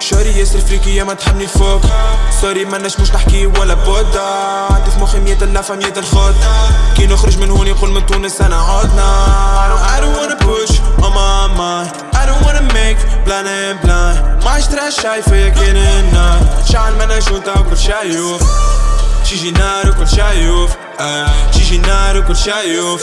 شاري ياسر فريكي يا ما تحبني الفوق سوري ما نجموش نحكي ولا بودا عندي في مخي مية اللفة مية الخوت كي نخرج من هون يقول من تونس أنا عدنا. I don't wanna push on my mind. I don't wanna make blind and blind. ما عشت راش شايفة كان النار. شعل ما نجوتا وكل شايف شي جينار وكل شايف شيجي نار وكل شايوف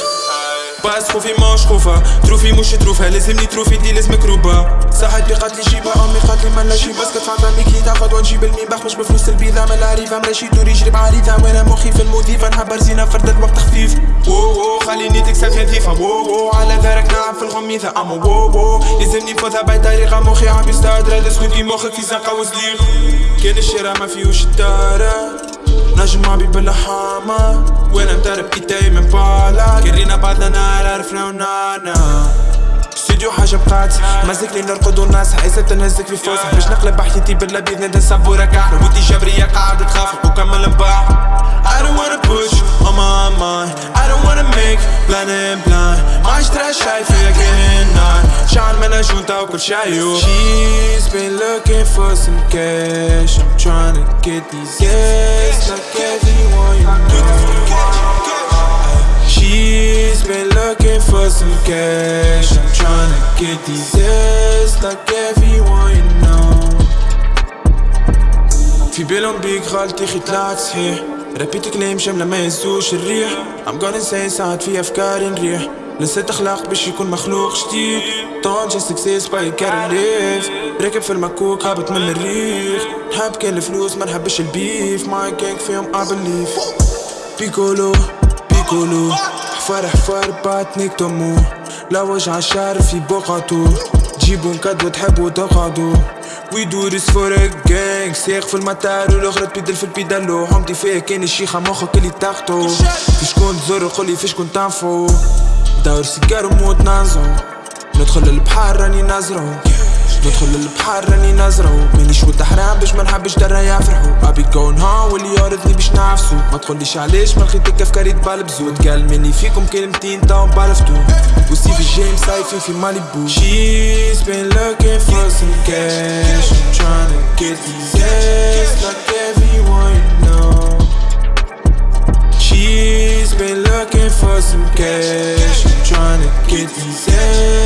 باس خوفي ماش خوفة تروفي مش تروفها لازمني تروفي دي لازمك روبا صاحبي قالت لي جيبها امي قالت لي مالا جيب بس كتعطى كي تاخد ونجيب الميباخ مش بفلوس البيضة ما العريفة مراشي دوري يجري بعريضة وأنا مخي في المضيفة نحب رزينة فرد الوقت خفيف وو وو خليني تكسب خفيفة وو وو على دارك نعم في الغميثة اما وو وو لازمني نفوتها طريقة مخي عم يستهدر لازم مخك في زنقة وزليغ كان الشارع ما فيهوش الدارة نجم عبي بالحامة وأنا مدرب ايدي من بالا كرينا بعدنا نار عرفنا ونانا. استوديو حاجة بقات مازك لي نرقد والناس حيسة تنهزك في فوسها باش نقلب حياتي بالابيض ندن صبورة كاح ودي جبرية قاعدة تخاف. وكمل نباع I don't wanna push on my mind. I don't wanna make blind and blind. ما عشترا شايفة كائنات شعر من جونتا وكل شايو She's been looking for some cash. I'm trying to get these yes some cash. I'm trying to get these yes like everyone you know. في بالهم بيك غلطي خي طلعت صحيح ربيت كلام شاملة ما يهزوش الريح. I'm gonna say ساعات في أفكاري نريح. نسيت أخلاق باش يكون مخلوق جديد. But you gotta live راكب في المكوك هابط من المريخ نحب كان الفلوس ما نحبش البيف. ماي جانج فيهم believe. بيكولو بيكولو. حفار باتنيك تومو لا وجع الشعر في بقعتو جيبو نكدو تحبو تقعدو. وي دو ذس فور جانج سيق في المطار والأخرى تبدل في البيدالو حمتي فيها كان الشيخة مخك اللي تاخدو في شكون تزور قولي في شكون تنفو. دور سيجار وموت نازو ندخل البحر راني نازرو. ندخل البحر راني نازرو مانيش ود حرام باش ما نحبش درا يفرحو ابي جون ها واللي يورثني باش نعفسو ما تقوليش علاش ما لقيتك افكاري تبال بزود قال مني فيكم كلمتين تاو بالفتو وسي في جيم صايفين في ماليبو. She's been looking for some cash. I'm trying to get these yes like everyone know She's been looking for some cash. I'm trying to get these everyone